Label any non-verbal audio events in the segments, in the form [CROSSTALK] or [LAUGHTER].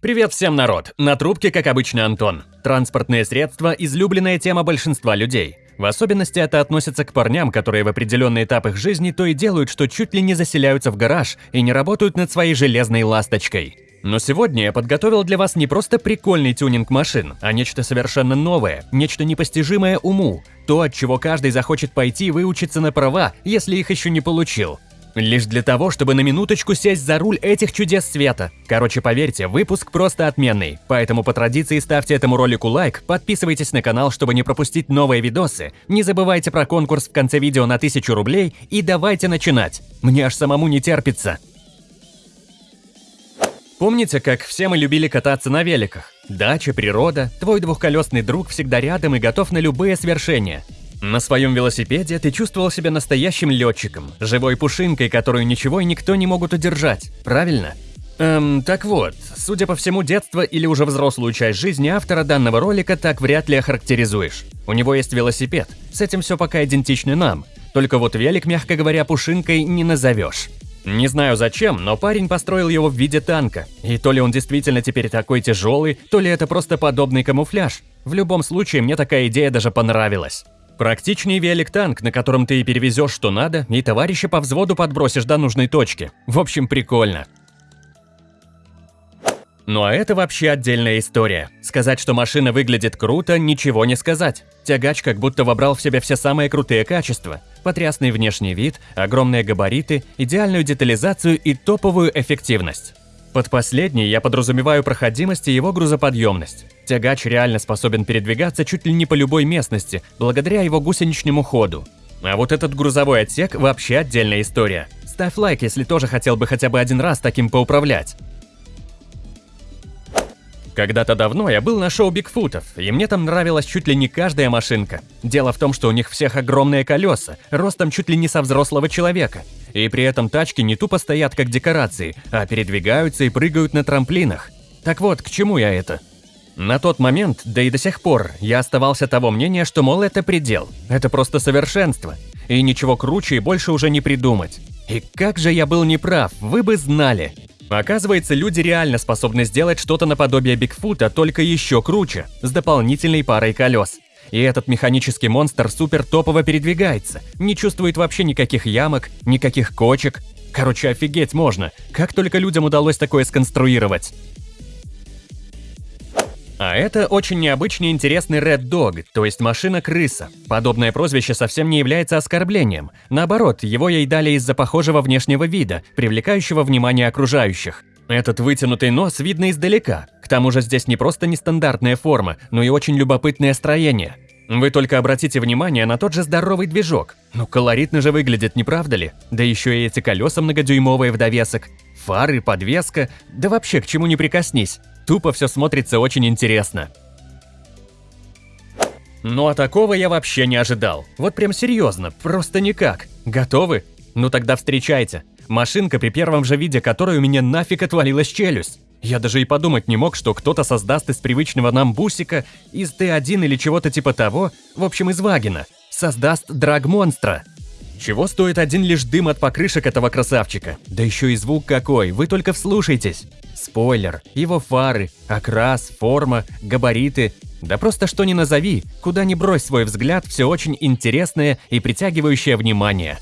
Привет всем, народ! На трубке, как обычно, Антон. Транспортные средства – излюбленная тема большинства людей. В особенности это относится к парням, которые в определенный этап их жизни то и делают, что чуть ли не заселяются в гараж и не работают над своей железной ласточкой. Но сегодня я подготовил для вас не просто прикольный тюнинг машин, а нечто совершенно новое, нечто непостижимое уму, то, от чего каждый захочет пойти и выучиться на права, если их еще не получил. Лишь для того, чтобы на минуточку сесть за руль этих чудес света. Короче, поверьте, выпуск просто отменный. Поэтому по традиции ставьте этому ролику лайк, подписывайтесь на канал, чтобы не пропустить новые видосы, не забывайте про конкурс в конце видео на 1000 рублей и давайте начинать. Мне аж самому не терпится. Помните, как все мы любили кататься на великах? Дача, природа, твой двухколесный друг всегда рядом и готов на любые свершения. На своем велосипеде ты чувствовал себя настоящим летчиком, живой пушинкой, которую ничего и никто не могут удержать, правильно? Эм, так вот, судя по всему, детство или уже взрослую часть жизни автора данного ролика так вряд ли охарактеризуешь. У него есть велосипед, с этим все пока идентично нам, только вот велик, мягко говоря, пушинкой не назовешь. Не знаю зачем, но парень построил его в виде танка, и то ли он действительно теперь такой тяжелый, то ли это просто подобный камуфляж. В любом случае, мне такая идея даже понравилась. Практичнее велик-танк, на котором ты и перевезешь что надо, и товарища по взводу подбросишь до нужной точки. В общем, прикольно. Ну а это вообще отдельная история. Сказать, что машина выглядит круто, ничего не сказать. Тягач как будто вобрал в себя все самые крутые качества. Потрясный внешний вид, огромные габариты, идеальную детализацию и топовую эффективность. Под последней я подразумеваю проходимость и его грузоподъемность. Тягач реально способен передвигаться чуть ли не по любой местности, благодаря его гусеничному ходу. А вот этот грузовой отсек вообще отдельная история. Ставь лайк, если тоже хотел бы хотя бы один раз таким поуправлять. Когда-то давно я был на шоу Бигфутов, и мне там нравилась чуть ли не каждая машинка. Дело в том, что у них всех огромные колеса, ростом чуть ли не со взрослого человека. И при этом тачки не тупо стоят как декорации, а передвигаются и прыгают на трамплинах. Так вот, к чему я это? На тот момент, да и до сих пор, я оставался того мнения, что, мол, это предел, это просто совершенство, и ничего круче и больше уже не придумать. И как же я был неправ, вы бы знали. Оказывается, люди реально способны сделать что-то наподобие Бигфута, только еще круче, с дополнительной парой колес. И этот механический монстр супер топово передвигается, не чувствует вообще никаких ямок, никаких кочек. Короче, офигеть можно, как только людям удалось такое сконструировать. А это очень необычный и интересный Red Dog, то есть машина-крыса. Подобное прозвище совсем не является оскорблением. Наоборот, его ей дали из-за похожего внешнего вида, привлекающего внимание окружающих. Этот вытянутый нос видно издалека. К тому же здесь не просто нестандартная форма, но и очень любопытное строение. Вы только обратите внимание на тот же здоровый движок. Ну, колоритно же выглядит, не правда ли? Да еще и эти колеса многодюймовые в довесок. Фары, подвеска, да вообще к чему не прикоснись. Тупо все смотрится очень интересно. Ну а такого я вообще не ожидал. Вот прям серьезно, просто никак. Готовы? Ну тогда встречайте. Машинка, при первом же виде которой у меня нафиг отвалилась челюсть. Я даже и подумать не мог, что кто-то создаст из привычного нам бусика, из Т1 или чего-то типа того, в общем из Вагина, создаст драг-монстра. Чего стоит один лишь дым от покрышек этого красавчика? Да еще и звук какой, вы только вслушайтесь. Спойлер, его фары, окрас, форма, габариты. Да просто что ни назови, куда ни брось свой взгляд, все очень интересное и притягивающее внимание.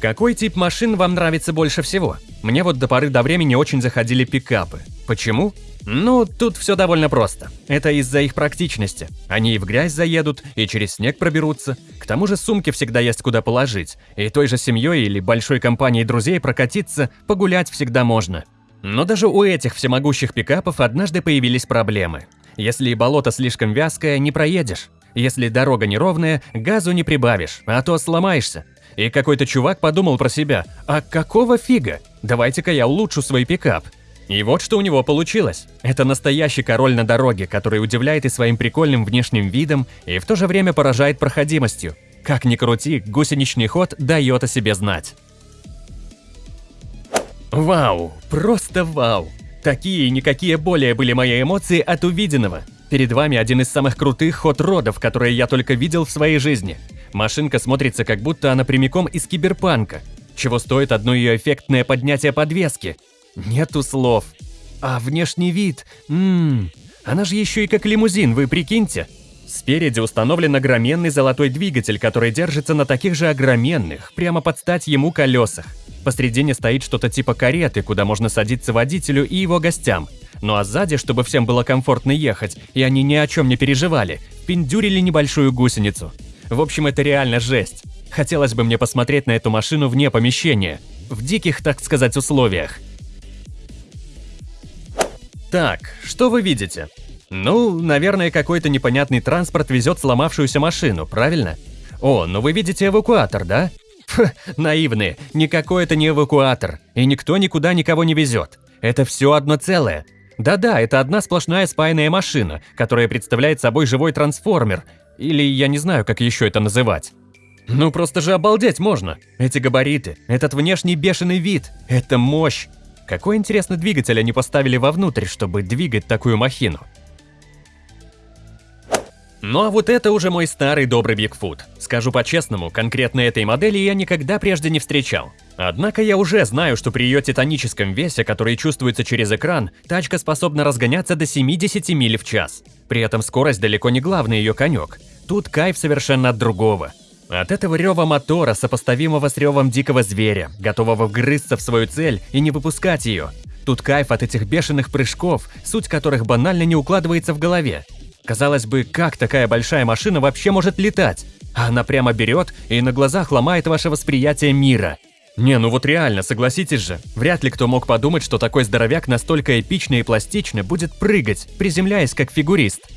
Какой тип машин вам нравится больше всего? Мне вот до поры до времени очень заходили пикапы. Почему? Ну, тут все довольно просто. Это из-за их практичности. Они и в грязь заедут, и через снег проберутся. К тому же сумки всегда есть куда положить. И той же семьей или большой компанией друзей прокатиться, погулять всегда можно. Но даже у этих всемогущих пикапов однажды появились проблемы. Если болото слишком вязкое, не проедешь. Если дорога неровная, газу не прибавишь, а то сломаешься. И какой-то чувак подумал про себя, а какого фига? Давайте-ка я улучшу свой пикап. И вот что у него получилось. Это настоящий король на дороге, который удивляет и своим прикольным внешним видом, и в то же время поражает проходимостью. Как ни крути, гусеничный ход дает о себе знать. Вау, просто вау. Такие и никакие более были мои эмоции от увиденного. Перед вами один из самых крутых ход-родов, которые я только видел в своей жизни. Машинка смотрится как будто она прямиком из киберпанка. Чего стоит одно ее эффектное поднятие подвески. Нету слов. А внешний вид... Ммм... Она же еще и как лимузин, вы прикиньте. Спереди установлен огроменный золотой двигатель, который держится на таких же огроменных, прямо под стать ему колесах. Посредине стоит что-то типа кареты, куда можно садиться водителю и его гостям. Ну а сзади, чтобы всем было комфортно ехать, и они ни о чем не переживали, пиндюрили небольшую гусеницу. В общем, это реально жесть. Хотелось бы мне посмотреть на эту машину вне помещения, в диких, так сказать, условиях. Так, что вы видите? Ну, наверное, какой-то непонятный транспорт везет сломавшуюся машину, правильно? О, ну вы видите эвакуатор, да? Фу, наивные, никакой это не эвакуатор, и никто никуда никого не везет. Это все одно целое. Да-да, это одна сплошная спаянная машина, которая представляет собой живой трансформер, или я не знаю, как еще это называть. Ну просто же обалдеть можно. Эти габариты, этот внешний бешеный вид, это мощь. Какой интересный двигатель они поставили вовнутрь, чтобы двигать такую махину? Ну а вот это уже мой старый добрый Бигфут. Скажу по-честному, конкретно этой модели я никогда прежде не встречал. Однако я уже знаю, что при ее титаническом весе, который чувствуется через экран, тачка способна разгоняться до 70 миль в час. При этом скорость далеко не главный ее конек. Тут кайф совершенно от другого. От этого рева мотора, сопоставимого с ревом дикого зверя, готового вгрызться в свою цель и не выпускать ее. Тут кайф от этих бешеных прыжков, суть которых банально не укладывается в голове. Казалось бы, как такая большая машина вообще может летать? Она прямо берет и на глазах ломает ваше восприятие мира. Не, ну вот реально, согласитесь же, вряд ли кто мог подумать, что такой здоровяк настолько эпично и пластично будет прыгать, приземляясь как фигурист.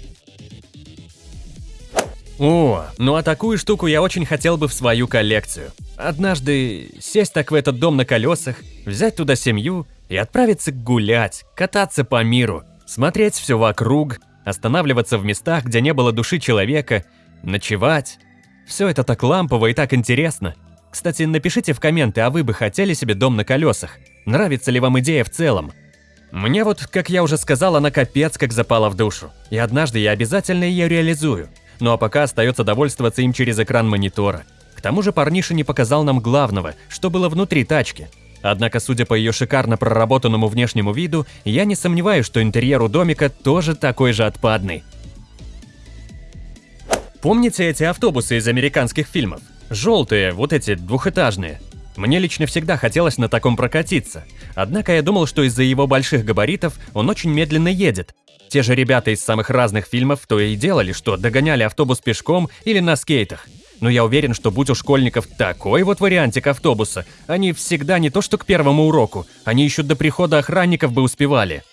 О, ну а такую штуку я очень хотел бы в свою коллекцию. Однажды сесть так в этот дом на колесах, взять туда семью и отправиться гулять, кататься по миру, смотреть все вокруг, останавливаться в местах, где не было души человека, ночевать. Все это так лампово и так интересно. Кстати, напишите в комменты, а вы бы хотели себе дом на колесах? Нравится ли вам идея в целом? Мне вот, как я уже сказал, она капец как запала в душу. И однажды я обязательно ее реализую. Ну а пока остается довольствоваться им через экран монитора. К тому же парниша не показал нам главного, что было внутри тачки. Однако, судя по ее шикарно проработанному внешнему виду, я не сомневаюсь, что интерьер у домика тоже такой же отпадный. Помните эти автобусы из американских фильмов? Желтые, вот эти двухэтажные. Мне лично всегда хотелось на таком прокатиться. Однако я думал, что из-за его больших габаритов он очень медленно едет, те же ребята из самых разных фильмов то и делали, что догоняли автобус пешком или на скейтах. Но я уверен, что будь у школьников такой вот вариантик автобуса, они всегда не то что к первому уроку, они еще до прихода охранников бы успевали.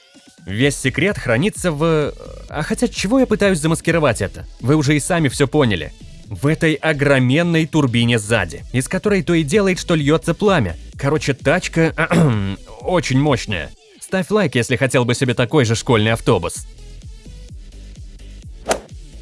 Весь секрет хранится в... А хотя чего я пытаюсь замаскировать это? Вы уже и сами все поняли. В этой огроменной турбине сзади, из которой то и делает, что льется пламя. Короче, тачка [CLEARS THROAT] очень мощная. Ставь лайк, если хотел бы себе такой же школьный автобус.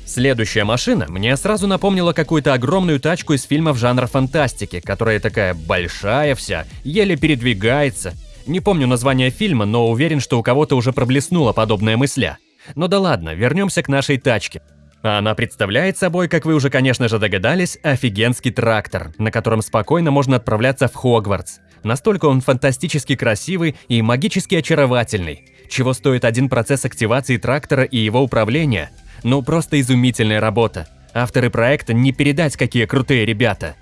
Следующая машина мне сразу напомнила какую-то огромную тачку из фильмов жанра фантастики, которая такая большая вся, еле передвигается. Не помню название фильма, но уверен, что у кого-то уже проблеснула подобная мысля. Но да ладно, вернемся к нашей тачке. Она представляет собой, как вы уже, конечно же, догадались, офигенский трактор, на котором спокойно можно отправляться в Хогвартс. Настолько он фантастически красивый и магически очаровательный. Чего стоит один процесс активации трактора и его управления? Ну, просто изумительная работа. Авторы проекта не передать, какие крутые ребята.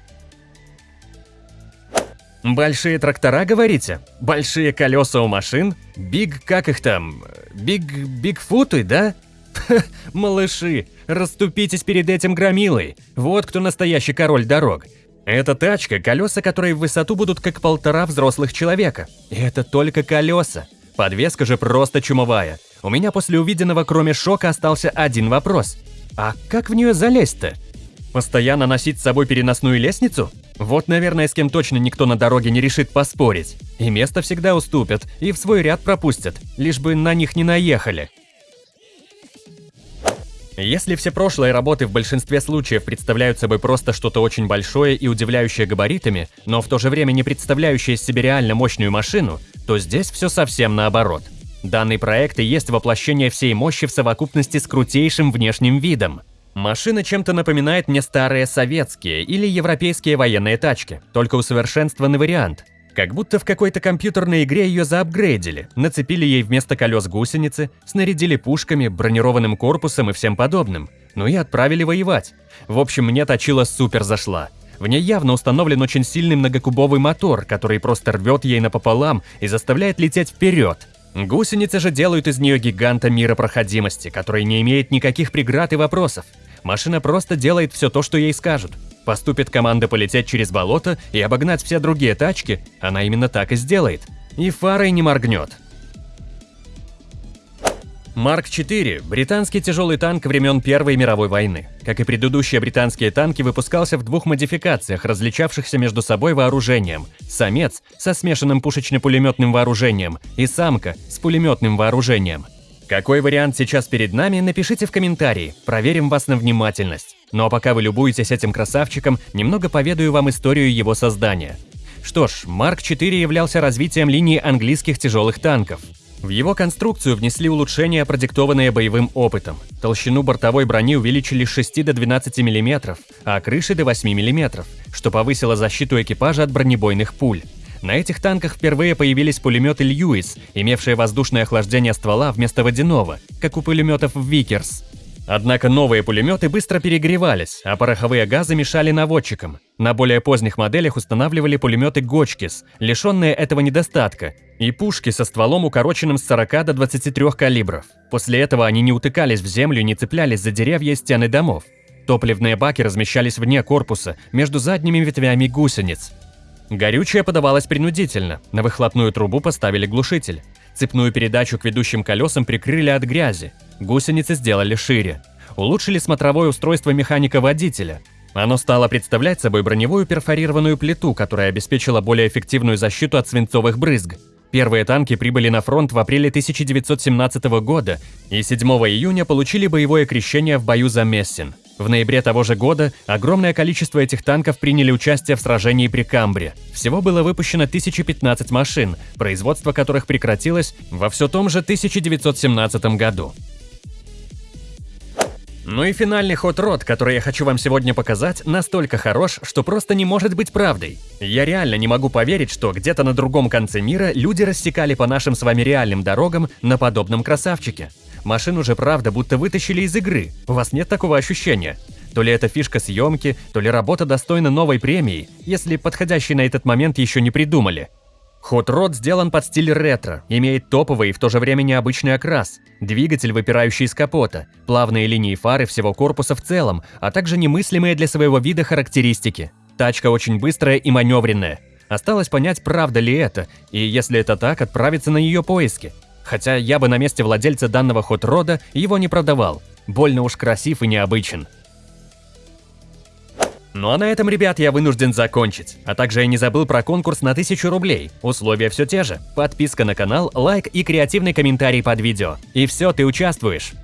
Большие трактора, говорите? Большие колеса у машин? Биг, как их там? Биг, бигфуты, да? [LAUGHS] малыши, расступитесь перед этим громилой. Вот кто настоящий король дорог. Эта тачка, колеса которой в высоту будут как полтора взрослых человека. И это только колеса. Подвеска же просто чумовая. У меня после увиденного, кроме шока, остался один вопрос. А как в нее залезть-то? Постоянно носить с собой переносную лестницу? Вот, наверное, с кем точно никто на дороге не решит поспорить. И место всегда уступят, и в свой ряд пропустят, лишь бы на них не наехали. Если все прошлые работы в большинстве случаев представляют собой просто что-то очень большое и удивляющее габаритами, но в то же время не представляющее себе реально мощную машину, то здесь все совсем наоборот. Данный проект и есть воплощение всей мощи в совокупности с крутейшим внешним видом. Машина чем-то напоминает мне старые советские или европейские военные тачки, только усовершенствованный вариант. Как будто в какой-то компьютерной игре ее заапгрейдили, нацепили ей вместо колес гусеницы, снарядили пушками, бронированным корпусом и всем подобным. Ну и отправили воевать. В общем, мне точила супер зашла. В ней явно установлен очень сильный многокубовый мотор, который просто рвет ей напополам и заставляет лететь вперед. Гусеницы же делают из нее гиганта мира проходимости, который не имеет никаких преград и вопросов. Машина просто делает все то, что ей скажут. Поступит команда полететь через болото и обогнать все другие тачки, она именно так и сделает. И фарой не моргнет. Марк-4 – британский тяжелый танк времен Первой мировой войны. Как и предыдущие британские танки, выпускался в двух модификациях, различавшихся между собой вооружением. Самец со смешанным пушечно-пулеметным вооружением и самка с пулеметным вооружением – какой вариант сейчас перед нами, напишите в комментарии, проверим вас на внимательность. Ну а пока вы любуетесь этим красавчиком, немного поведаю вам историю его создания. Что ж, Марк 4 являлся развитием линии английских тяжелых танков. В его конструкцию внесли улучшения, продиктованные боевым опытом. Толщину бортовой брони увеличили с 6 до 12 мм, а крыши до 8 мм, что повысило защиту экипажа от бронебойных пуль. На этих танках впервые появились пулеметы Льюис, имевшие воздушное охлаждение ствола вместо водяного, как у пулеметов Викерс. Однако новые пулеметы быстро перегревались, а пороховые газы мешали наводчикам. На более поздних моделях устанавливали пулеметы Гочкис, лишенные этого недостатка, и пушки со стволом укороченным с 40 до 23 калибров. После этого они не утыкались в землю и не цеплялись за деревья и стены домов. Топливные баки размещались вне корпуса, между задними ветвями гусениц. Горючее подавалось принудительно, на выхлопную трубу поставили глушитель. Цепную передачу к ведущим колесам прикрыли от грязи, гусеницы сделали шире. Улучшили смотровое устройство механика-водителя. Оно стало представлять собой броневую перфорированную плиту, которая обеспечила более эффективную защиту от свинцовых брызг. Первые танки прибыли на фронт в апреле 1917 года и 7 июня получили боевое крещение в бою за Мессин. В ноябре того же года огромное количество этих танков приняли участие в сражении при Камбре. Всего было выпущено 1015 машин, производство которых прекратилось во все том же 1917 году. Ну и финальный ход рот, который я хочу вам сегодня показать, настолько хорош, что просто не может быть правдой. Я реально не могу поверить, что где-то на другом конце мира люди рассекали по нашим с вами реальным дорогам на подобном красавчике. Машину же правда будто вытащили из игры. У вас нет такого ощущения? То ли это фишка съемки, то ли работа достойна новой премии, если подходящий на этот момент еще не придумали. Ход род сделан под стиль ретро, имеет топовый и в то же время необычный окрас, двигатель, выпирающий из капота, плавные линии фары всего корпуса в целом, а также немыслимые для своего вида характеристики. Тачка очень быстрая и маневренная. Осталось понять, правда ли это, и если это так, отправиться на ее поиски. Хотя я бы на месте владельца данного хот-рода его не продавал. Больно уж красив и необычен. Ну а на этом, ребят, я вынужден закончить. А также я не забыл про конкурс на 1000 рублей. Условия все те же. Подписка на канал, лайк и креативный комментарий под видео. И все, ты участвуешь.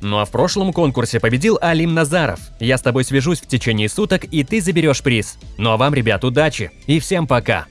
Ну а в прошлом конкурсе победил Алим Назаров. Я с тобой свяжусь в течение суток, и ты заберешь приз. Ну а вам, ребят, удачи и всем пока!